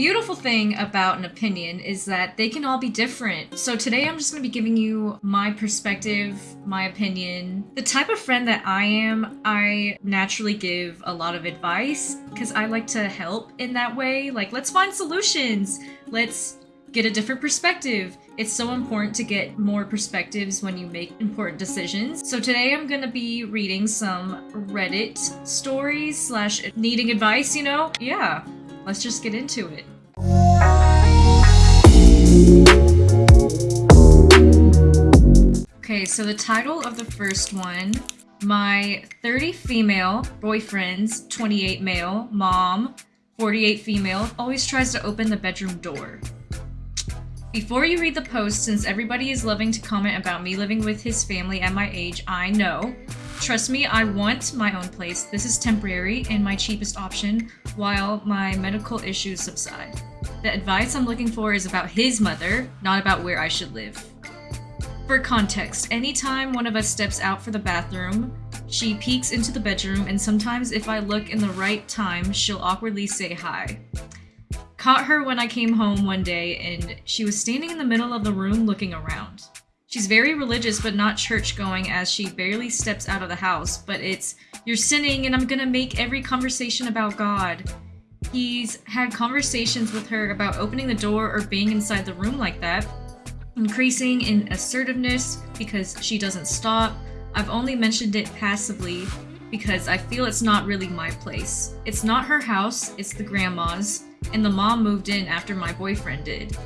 beautiful thing about an opinion is that they can all be different. So today I'm just going to be giving you my perspective, my opinion. The type of friend that I am, I naturally give a lot of advice because I like to help in that way. Like, let's find solutions. Let's get a different perspective. It's so important to get more perspectives when you make important decisions. So today I'm gonna be reading some Reddit stories slash needing advice, you know? Yeah, let's just get into it. So the title of the first one my 30 female boyfriend's 28 male mom 48 female always tries to open the bedroom door before you read the post, since everybody is loving to comment about me living with his family at my age, I know. Trust me, I want my own place. This is temporary and my cheapest option while my medical issues subside. The advice I'm looking for is about his mother, not about where I should live. For context, anytime one of us steps out for the bathroom, she peeks into the bedroom and sometimes if I look in the right time, she'll awkwardly say hi. Caught her when I came home one day and she was standing in the middle of the room looking around. She's very religious but not church going as she barely steps out of the house, but it's, you're sinning and I'm gonna make every conversation about God. He's had conversations with her about opening the door or being inside the room like that, increasing in assertiveness because she doesn't stop. I've only mentioned it passively because I feel it's not really my place. It's not her house, it's the grandma's and the mom moved in after my boyfriend did.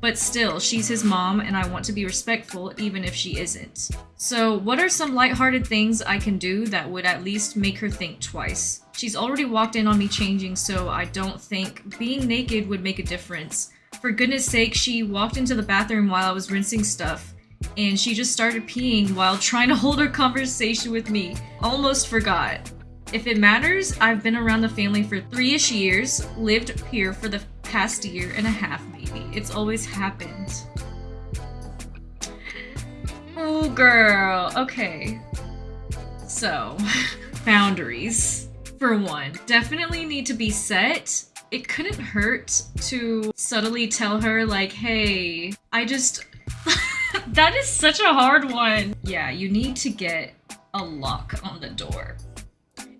But still, she's his mom and I want to be respectful even if she isn't. So what are some lighthearted things I can do that would at least make her think twice? She's already walked in on me changing so I don't think being naked would make a difference. For goodness sake, she walked into the bathroom while I was rinsing stuff and she just started peeing while trying to hold her conversation with me. Almost forgot. If it matters, I've been around the family for three-ish years, lived here for the past year and a half maybe. It's always happened. Oh girl, okay. So, boundaries. For one, definitely need to be set. It couldn't hurt to subtly tell her like, hey, I just... that is such a hard one. Yeah, you need to get a lock on the door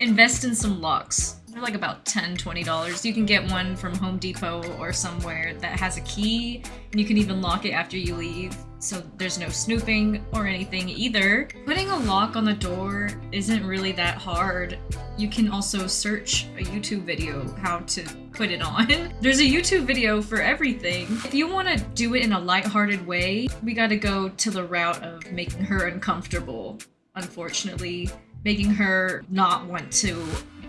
invest in some locks. They're like about 10 $20. You can get one from Home Depot or somewhere that has a key, and you can even lock it after you leave, so there's no snooping or anything either. Putting a lock on the door isn't really that hard. You can also search a YouTube video how to put it on. There's a YouTube video for everything. If you want to do it in a lighthearted way, we gotta go to the route of making her uncomfortable, unfortunately making her not want to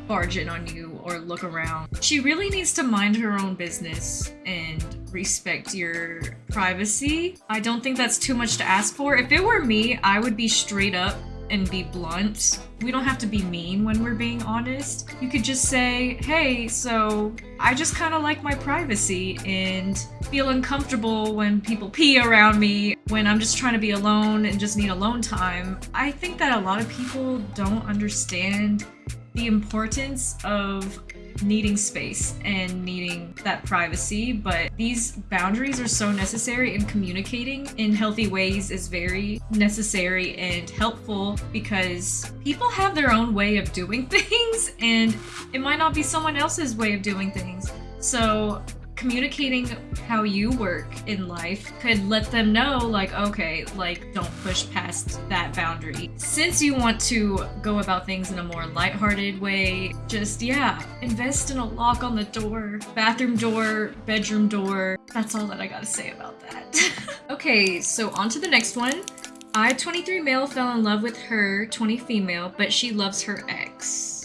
barge in on you or look around. She really needs to mind her own business and respect your privacy. I don't think that's too much to ask for. If it were me, I would be straight up and be blunt. We don't have to be mean when we're being honest. You could just say, hey, so I just kind of like my privacy and feel uncomfortable when people pee around me, when I'm just trying to be alone and just need alone time. I think that a lot of people don't understand the importance of needing space and needing that privacy, but these boundaries are so necessary and communicating in healthy ways is very necessary and helpful because people have their own way of doing things and it might not be someone else's way of doing things. So communicating how you work in life could let them know like okay like don't push past that boundary. Since you want to go about things in a more lighthearted way just yeah invest in a lock on the door bathroom door bedroom door. That's all that i gotta say about that. Okay so on to the next one. I, 23 male, fell in love with her, 20 female, but she loves her ex.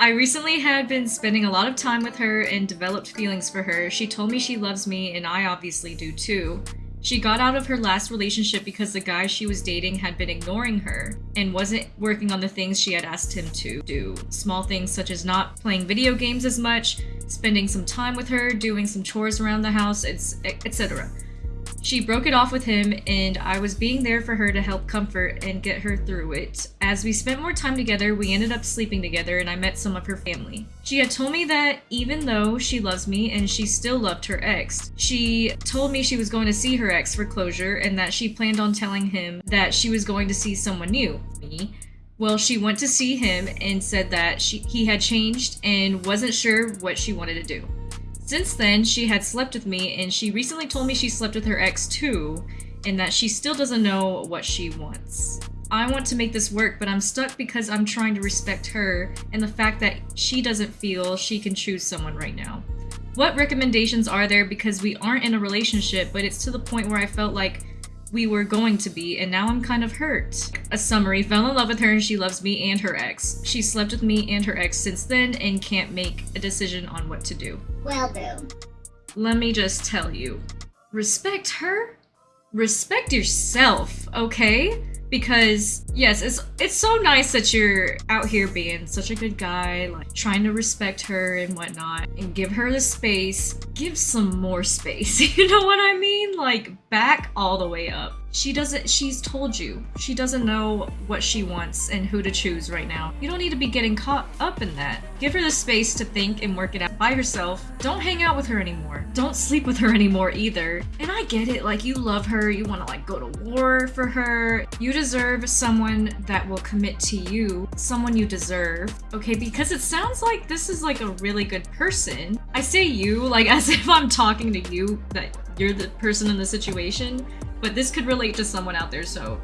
I recently had been spending a lot of time with her and developed feelings for her. She told me she loves me and I obviously do too. She got out of her last relationship because the guy she was dating had been ignoring her and wasn't working on the things she had asked him to do. Small things such as not playing video games as much, spending some time with her, doing some chores around the house, etc. She broke it off with him, and I was being there for her to help comfort and get her through it. As we spent more time together, we ended up sleeping together, and I met some of her family. She had told me that even though she loves me and she still loved her ex, she told me she was going to see her ex for closure and that she planned on telling him that she was going to see someone new, me. Well, she went to see him and said that she, he had changed and wasn't sure what she wanted to do. Since then, she had slept with me and she recently told me she slept with her ex too and that she still doesn't know what she wants. I want to make this work, but I'm stuck because I'm trying to respect her and the fact that she doesn't feel she can choose someone right now. What recommendations are there because we aren't in a relationship, but it's to the point where I felt like we were going to be, and now I'm kind of hurt. A summary, fell in love with her and she loves me and her ex. She slept with me and her ex since then and can't make a decision on what to do. Well, do. Let me just tell you, respect her? Respect yourself, okay? Because yes it's it's so nice that you're out here being such a good guy like trying to respect her and whatnot and give her the space. Give some more space you know what i mean? Like back all the way up she doesn't she's told you. She doesn't know what she wants and who to choose right now. You don't need to be getting caught up in that. Give her the space to think and work it out by herself. Don't hang out with her anymore. Don't sleep with her anymore either. And i get it like you love her you want to like go to war for her. You deserve someone that will commit to you someone you deserve okay? Because it sounds like this is like a really good person. I say you like as if i'm talking to you that you're the person in the situation but this could relate to someone out there, so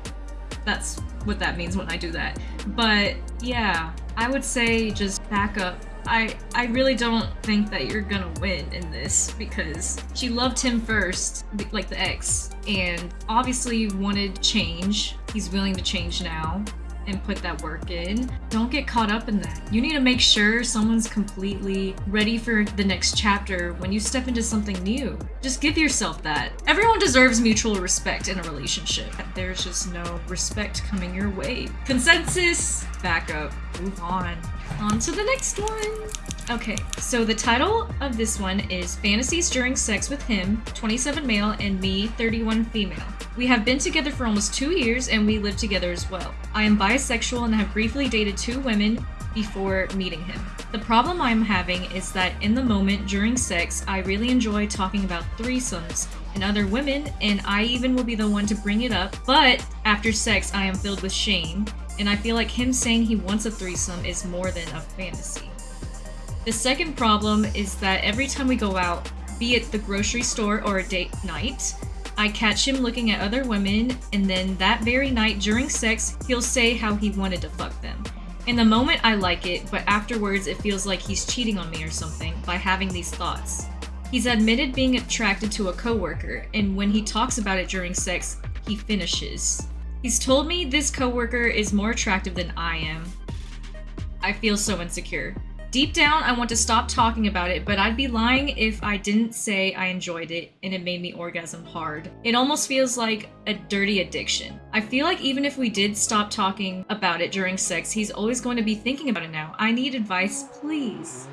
that's what that means when I do that. But yeah, I would say just back up. I I really don't think that you're gonna win in this because she loved him first, like the ex, and obviously wanted change. He's willing to change now and put that work in. Don't get caught up in that. You need to make sure someone's completely ready for the next chapter when you step into something new. Just give yourself that. Everyone deserves mutual respect in a relationship. There's just no respect coming your way. Consensus, back up, move on. On to the next one. Okay, so the title of this one is Fantasies During Sex with Him, 27 male, and me, 31 female. We have been together for almost two years and we live together as well. I am bisexual and have briefly dated two women before meeting him. The problem I'm having is that in the moment during sex, I really enjoy talking about threesomes and other women, and I even will be the one to bring it up, but after sex, I am filled with shame, and I feel like him saying he wants a threesome is more than a fantasy. The second problem is that every time we go out, be it the grocery store or a date night, I catch him looking at other women, and then that very night during sex, he'll say how he wanted to fuck them. In the moment, I like it, but afterwards, it feels like he's cheating on me or something by having these thoughts. He's admitted being attracted to a coworker, and when he talks about it during sex, he finishes. He's told me this coworker is more attractive than I am. I feel so insecure. Deep down, I want to stop talking about it, but I'd be lying if I didn't say I enjoyed it and it made me orgasm hard. It almost feels like a dirty addiction. I feel like even if we did stop talking about it during sex, he's always going to be thinking about it now. I need advice, please.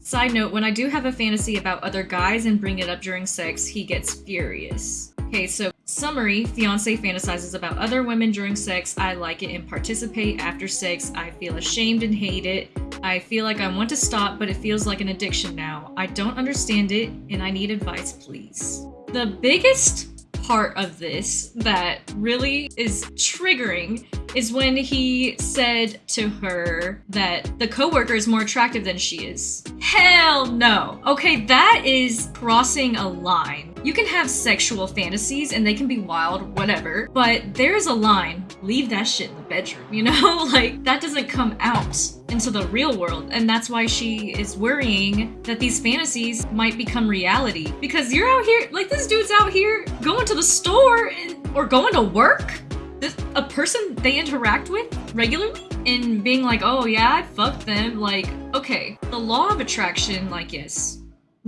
Side note, when I do have a fantasy about other guys and bring it up during sex, he gets furious. Okay, so summary fiance fantasizes about other women during sex. I like it and participate after sex. I feel ashamed and hate it. I feel like I want to stop, but it feels like an addiction now. I don't understand it and I need advice, please. The biggest part of this that really is triggering is when he said to her that the coworker is more attractive than she is. Hell no. Okay, that is crossing a line. You can have sexual fantasies and they can be wild, whatever, but there's a line. Leave that shit in the bedroom, you know? like, that doesn't come out into the real world. And that's why she is worrying that these fantasies might become reality. Because you're out here, like this dude's out here going to the store and, or going to work. This, a person they interact with regularly and being like, oh yeah, I fucked them. Like, okay, the law of attraction, like, yes,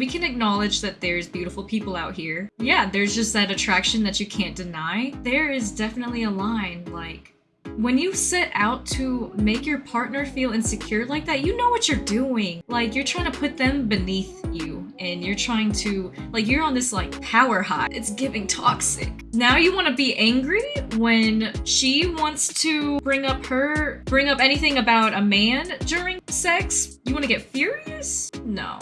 we can acknowledge that there's beautiful people out here. Yeah, there's just that attraction that you can't deny. There is definitely a line, like, when you set out to make your partner feel insecure like that, you know what you're doing. Like, you're trying to put them beneath you. and you're trying to like you're on this like power high. It's giving toxic. Now you want to be angry when she wants to bring up her bring up anything about a man during sex? You want to get furious? No.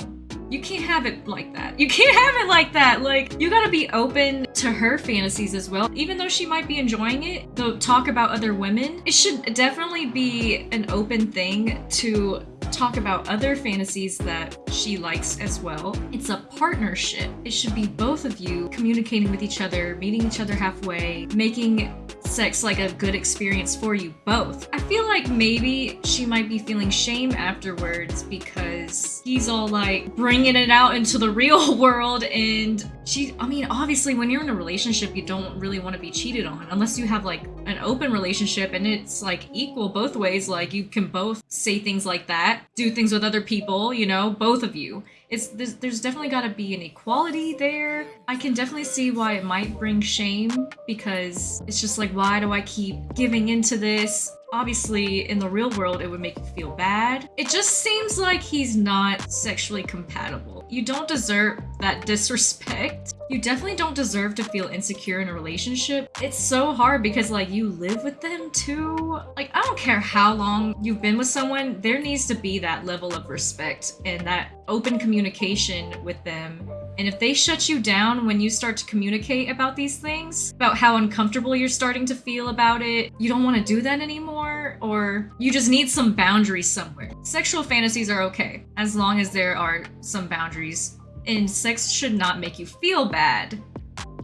You can't have it like that. You can't have it like that. Like, you gotta be open to her fantasies as well. Even though she might be enjoying it, the talk about other women, it should definitely be an open thing to talk about other fantasies that she likes as well. It's a partnership. It should be both of you communicating with each other, meeting each other halfway, making sex like a good experience for you both. I feel like maybe she might be feeling shame afterwards because he's all like bringing it out into the real world and she I mean obviously when you're in a relationship you don't really want to be cheated on unless you have like an open relationship and it's like equal both ways like you can both say things like that, do things with other people, you know, both of you it's there's, there's definitely got to be an equality there. I can definitely see why it might bring shame because it's just like why do I keep giving into this? Obviously, in the real world, it would make you feel bad. It just seems like he's not sexually compatible. You don't deserve that disrespect. You definitely don't deserve to feel insecure in a relationship. It's so hard because like you live with them too. Like I don't care how long you've been with someone, there needs to be that level of respect and that open communication with them and if they shut you down when you start to communicate about these things, about how uncomfortable you're starting to feel about it, you don't want to do that anymore, or you just need some boundaries somewhere. Sexual fantasies are okay, as long as there are some boundaries. And sex should not make you feel bad.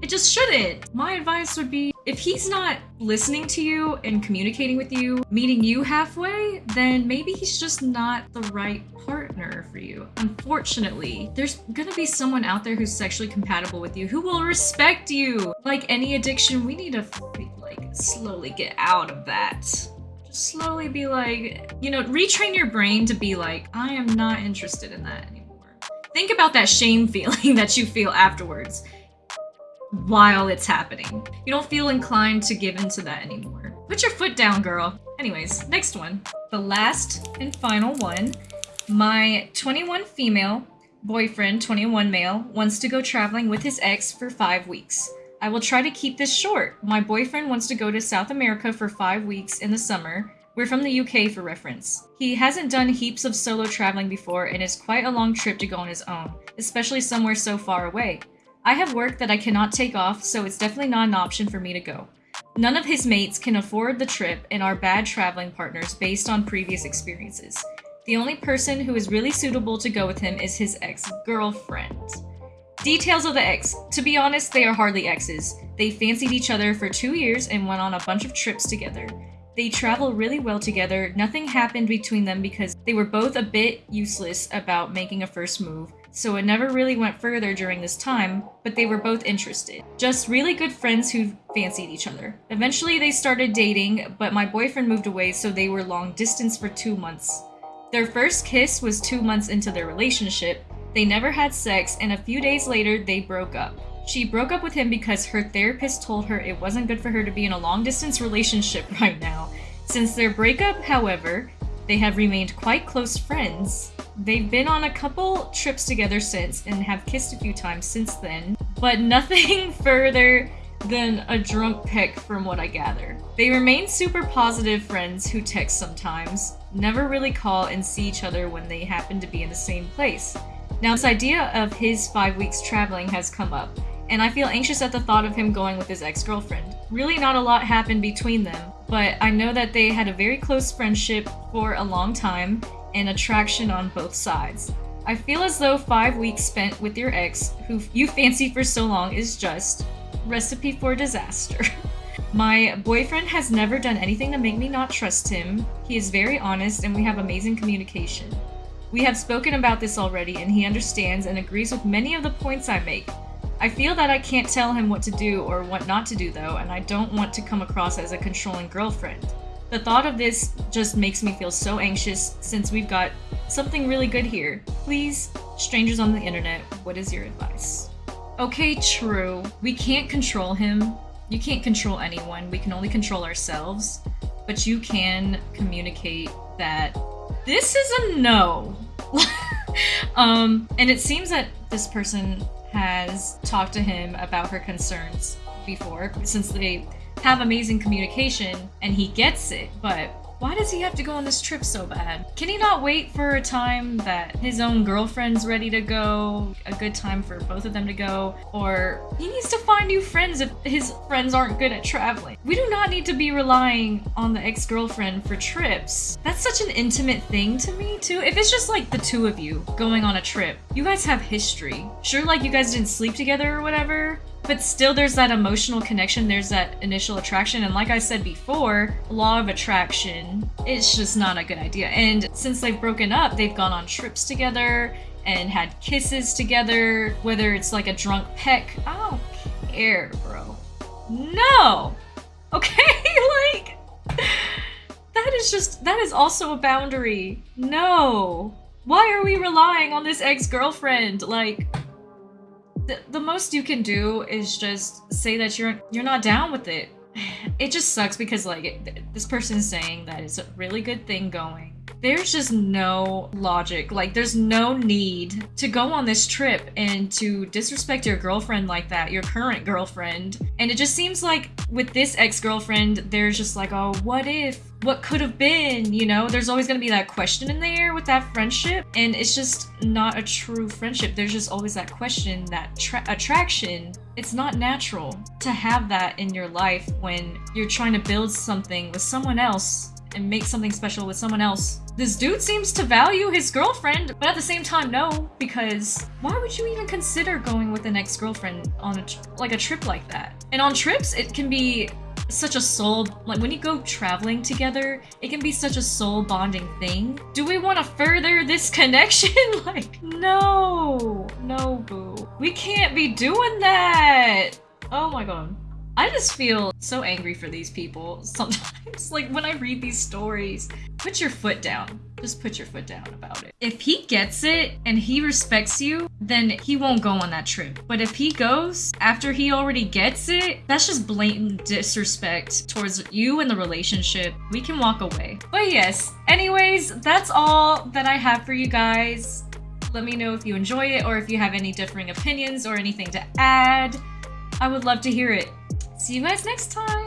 It just shouldn't. My advice would be if he's not listening to you and communicating with you, meeting you halfway, then maybe he's just not the right partner for you. Unfortunately, there's gonna be someone out there who's sexually compatible with you who will respect you. Like any addiction, we need to like slowly get out of that. Just slowly be like, you know, retrain your brain to be like, I am not interested in that anymore. Think about that shame feeling that you feel afterwards while it's happening. You don't feel inclined to give into that anymore. Put your foot down, girl. Anyways, next one. The last and final one. My 21 female boyfriend, 21 male, wants to go traveling with his ex for five weeks. I will try to keep this short. My boyfriend wants to go to South America for five weeks in the summer. We're from the UK for reference. He hasn't done heaps of solo traveling before and it's quite a long trip to go on his own, especially somewhere so far away. I have work that I cannot take off, so it's definitely not an option for me to go. None of his mates can afford the trip and are bad traveling partners based on previous experiences. The only person who is really suitable to go with him is his ex-girlfriend. Details of the ex. To be honest, they are hardly exes. They fancied each other for two years and went on a bunch of trips together. They travel really well together. Nothing happened between them because they were both a bit useless about making a first move, so it never really went further during this time, but they were both interested. Just really good friends who fancied each other. Eventually they started dating, but my boyfriend moved away so they were long distance for two months. Their first kiss was two months into their relationship. They never had sex and a few days later they broke up. She broke up with him because her therapist told her it wasn't good for her to be in a long distance relationship right now. Since their breakup, however, they have remained quite close friends. They've been on a couple trips together since and have kissed a few times since then, but nothing further than a drunk peck from what I gather. They remain super positive friends who text sometimes, never really call and see each other when they happen to be in the same place. Now this idea of his five weeks traveling has come up, and I feel anxious at the thought of him going with his ex-girlfriend. Really not a lot happened between them, but I know that they had a very close friendship for a long time and attraction on both sides. I feel as though five weeks spent with your ex, who you fancy for so long, is just recipe for disaster. My boyfriend has never done anything to make me not trust him. He is very honest and we have amazing communication. We have spoken about this already and he understands and agrees with many of the points I make. I feel that I can't tell him what to do or what not to do though, and I don't want to come across as a controlling girlfriend. The thought of this just makes me feel so anxious since we've got something really good here. Please, strangers on the internet, what is your advice? Okay, true. We can't control him. You can't control anyone. We can only control ourselves. But you can communicate that this is a no. um, and it seems that this person has talked to him about her concerns before, since they have amazing communication and he gets it, but why does he have to go on this trip so bad? Can he not wait for a time that his own girlfriend's ready to go? A good time for both of them to go? Or he needs to find new friends if his friends aren't good at traveling. We do not need to be relying on the ex-girlfriend for trips. That's such an intimate thing to me too. If it's just like the two of you going on a trip, you guys have history. Sure like you guys didn't sleep together or whatever, but still there's that emotional connection there's that initial attraction and like i said before law of attraction it's just not a good idea. And since they've broken up they've gone on trips together and had kisses together whether it's like a drunk peck. I don't care bro. No! Okay like that is just that is also a boundary. No. Why are we relying on this ex-girlfriend? Like the, most you can do is just say that you're you're not down with it. It just sucks because like it, this person's saying that it's a really good thing going. There's just no logic. Like there's no need to go on this trip and to disrespect your girlfriend like that, your current girlfriend. And it just seems like with this ex-girlfriend, there's just like, oh, what if what could have been, you know? There's always gonna be that question in there with that friendship, and it's just not a true friendship. There's just always that question, that attraction. It's not natural to have that in your life when you're trying to build something with someone else and make something special with someone else. This dude seems to value his girlfriend, but at the same time, no, because why would you even consider going with an ex-girlfriend on a like a trip like that? And on trips, it can be such a soul like when you go traveling together it can be such a soul bonding thing. Do we want to further this connection? Like no no boo. We can't be doing that. Oh my god. I just feel so angry for these people sometimes. like when I read these stories, put your foot down. Just put your foot down about it. If he gets it and he respects you, then he won't go on that trip. But if he goes after he already gets it, that's just blatant disrespect towards you and the relationship. We can walk away. But yes, anyways, that's all that I have for you guys. Let me know if you enjoy it or if you have any differing opinions or anything to add. I would love to hear it. See you guys next time.